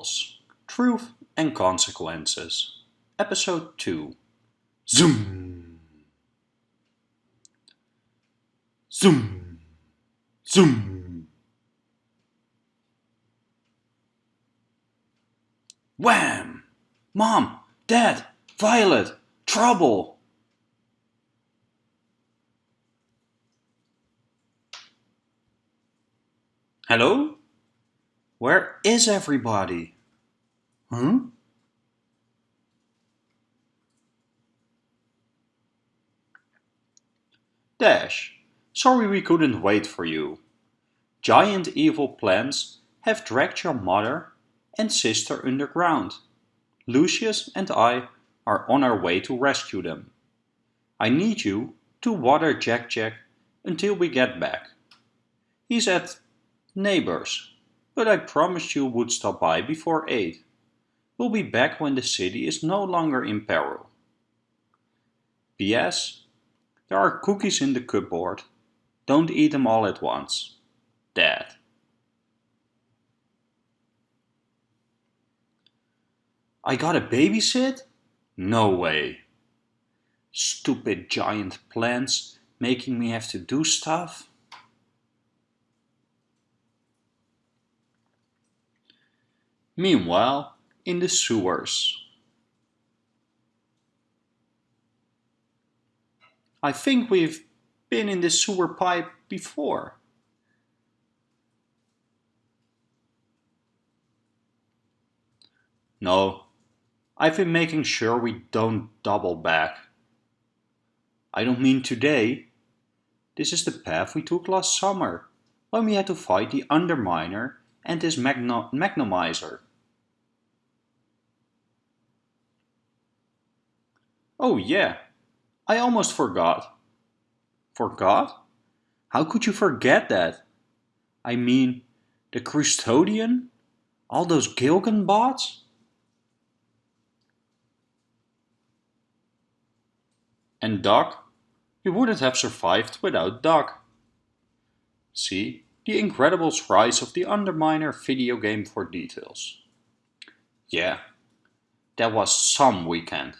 Incredibles Truth and Consequences Episode 2 Zoom! Zoom! Zoom! Wham! Mom! Dad! Violet! Trouble! Hello? Where is everybody? Hmm? Dash, sorry we couldn't wait for you. Giant evil plants have dragged your mother and sister underground. Lucius and I are on our way to rescue them. I need you to water Jack Jack until we get back. He's at neighbors but I promised you would stop by before 8. We'll be back when the city is no longer in peril. P.S. There are cookies in the cupboard. Don't eat them all at once. Dad. I got a babysit? No way. Stupid giant plants making me have to do stuff. Meanwhile, in the sewers. I think we've been in the sewer pipe before. No, I've been making sure we don't double back. I don't mean today. This is the path we took last summer, when we had to fight the Underminer and his Magnomizer. Oh yeah, I almost forgot. Forgot? How could you forget that? I mean, the Custodian? All those Gilgan bots? And Doc? You wouldn't have survived without Doc. See, The Incredibles Rise of the Underminer video game for details. Yeah, that was some weekend.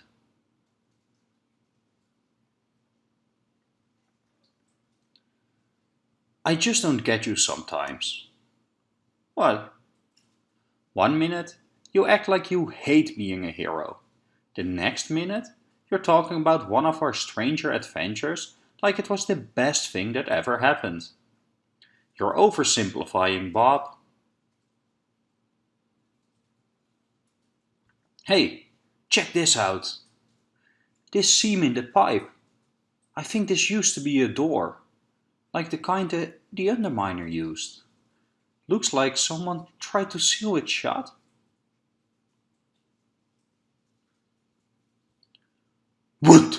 I just don't get you sometimes. Well, one minute you act like you hate being a hero. The next minute you're talking about one of our stranger adventures like it was the best thing that ever happened. You're oversimplifying, Bob. Hey, check this out. This seam in the pipe. I think this used to be a door like the kind that the Underminer used. Looks like someone tried to seal it shut. Wood!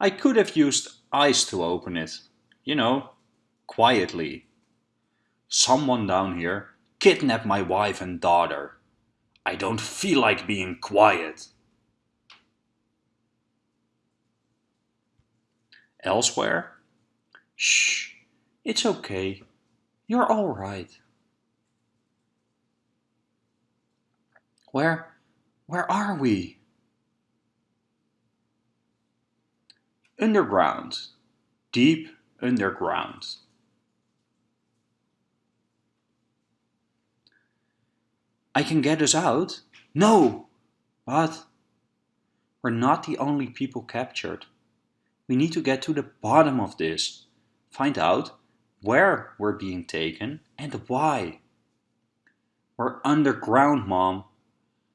I could have used ice to open it. You know, quietly. Someone down here kidnapped my wife and daughter. I don't feel like being quiet. Elsewhere? Shh, it's okay. You're all right. Where, where are we? Underground. Deep underground. I can get us out? No! But we're not the only people captured. We need to get to the bottom of this. Find out where we're being taken and why. We're underground, Mom.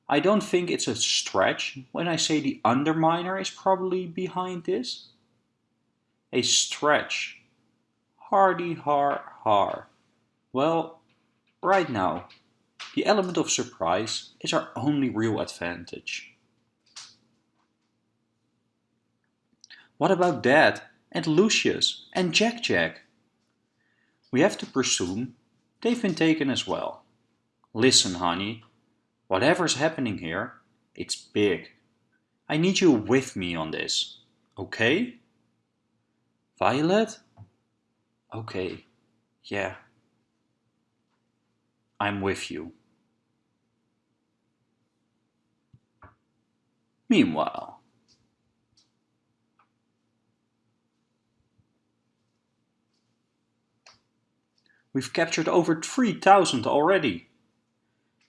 I don't think it's a stretch when I say the Underminer is probably behind this. A stretch. Hardy har har. Well, right now, the element of surprise is our only real advantage. What about Dad and Lucius and Jack Jack? We have to presume they've been taken as well. Listen, honey, whatever's happening here, it's big. I need you with me on this, okay? Violet? Okay. Yeah, I'm with you. Meanwhile, we've captured over 3000 already.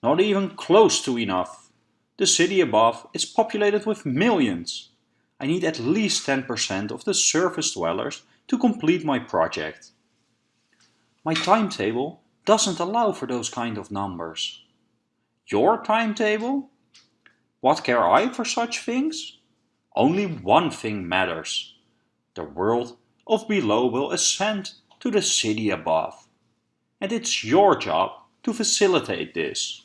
Not even close to enough. The city above is populated with millions. I need at least 10% of the surface dwellers to complete my project. My timetable doesn't allow for those kind of numbers. Your timetable? What care I for such things? Only one thing matters. The world of below will ascend to the city above. And it's your job to facilitate this.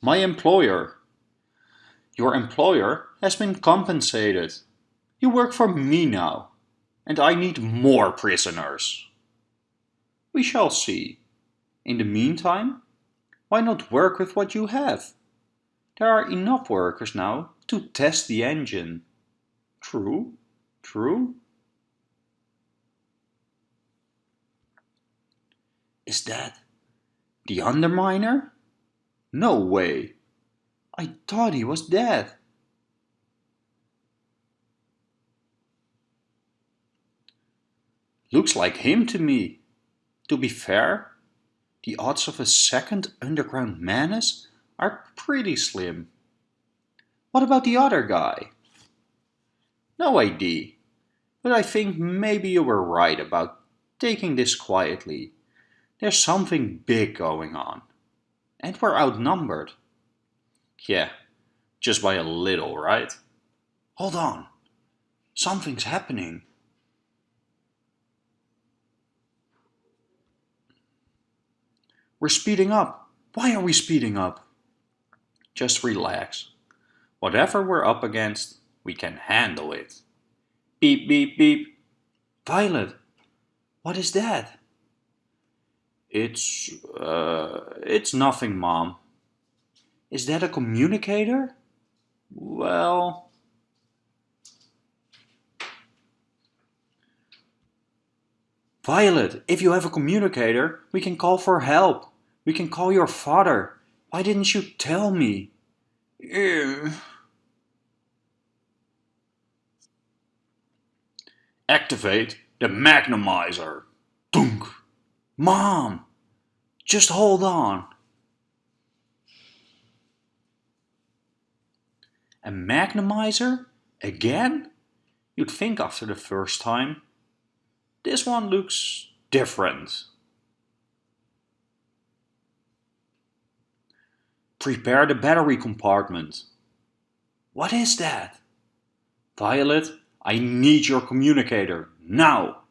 My employer. Your employer has been compensated. You work for me now, and I need more prisoners. We shall see. In the meantime, why not work with what you have? There are enough workers now to test the engine. True, true. Is that the underminer? No way. I thought he was dead. Looks like him to me. To be fair, the odds of a second underground menace are pretty slim. What about the other guy? No idea, but I think maybe you were right about taking this quietly. There's something big going on. And we're outnumbered. Yeah, just by a little, right? Hold on. Something's happening. We're speeding up. Why are we speeding up? Just relax. Whatever we're up against, we can handle it. Beep, beep, beep. Violet, what is that? It's, uh, it's nothing, Mom. Is that a communicator? Well... Violet, if you have a communicator, we can call for help. We can call your father. Why didn't you tell me? Activate the Magnomizer. Dunk. Mom, just hold on. A Magnomizer? Again? You'd think after the first time. This one looks different. Prepare the battery compartment. What is that? Violet, I need your communicator, now!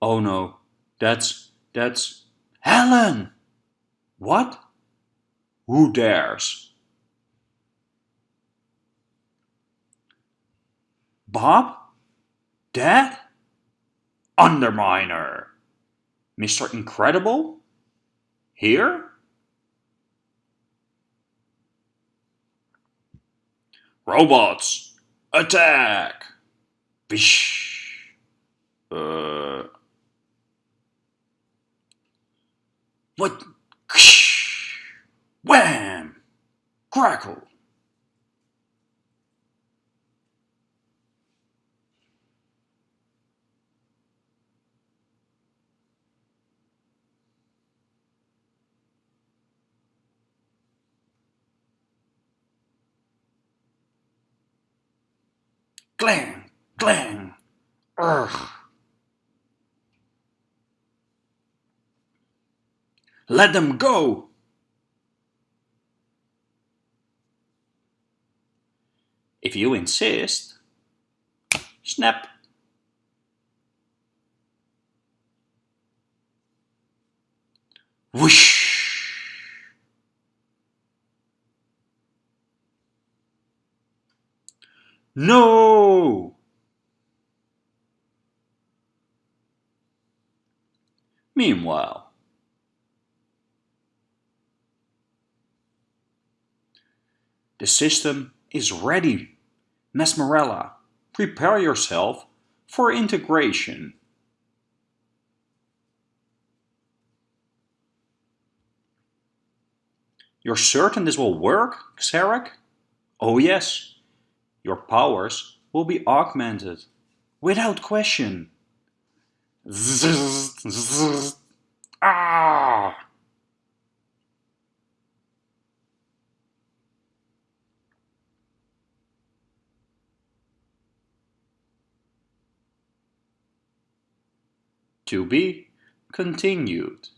Oh no, that's, that's, Helen! What? Who dares? Bob? Dad? Underminer! Mr. Incredible? Here? Robots! Attack! Bish! Uh... What? Wham! Crackle! Clang! Clang! Urgh! Let them go! If you insist. Snap! Whoosh! No! Meanwhile, the system is ready. Mesmerella, prepare yourself for integration. You're certain this will work, Xerek? Oh yes, your powers will be augmented, without question. Ah! To be continued.